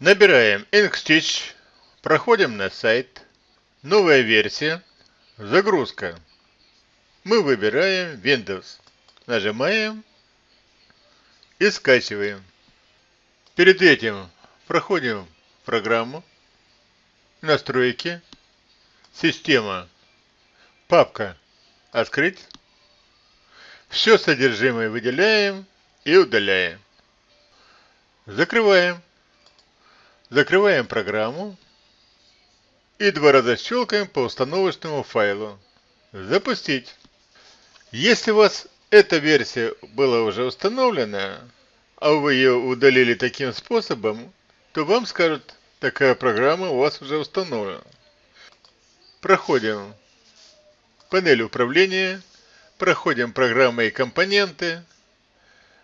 Набираем Inkstitch, проходим на сайт, новая версия, загрузка. Мы выбираем Windows, нажимаем и скачиваем. Перед этим проходим программу, настройки, система, папка «Открыть». Все содержимое выделяем и удаляем. Закрываем. Закрываем программу и два раза щелкаем по установочному файлу. Запустить. Если у вас эта версия была уже установлена, а вы ее удалили таким способом, то вам скажут, такая программа у вас уже установлена. Проходим панель управления, проходим программы и компоненты,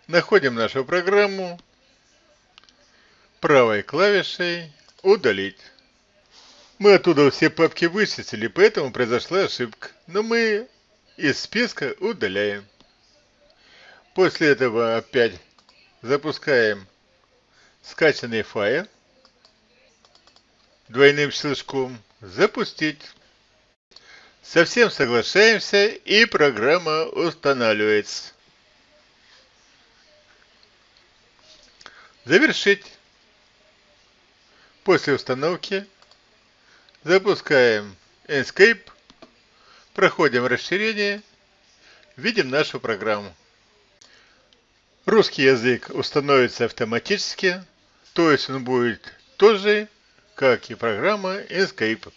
находим нашу программу, правой клавишей удалить. Мы оттуда все папки вычистили, поэтому произошла ошибка. Но мы из списка удаляем. После этого опять запускаем скачанный файл двойным щелчком запустить. Совсем соглашаемся и программа устанавливается. Завершить. После установки запускаем Escape, проходим расширение, видим нашу программу. Русский язык установится автоматически, то есть он будет тот же, как и программа Escape.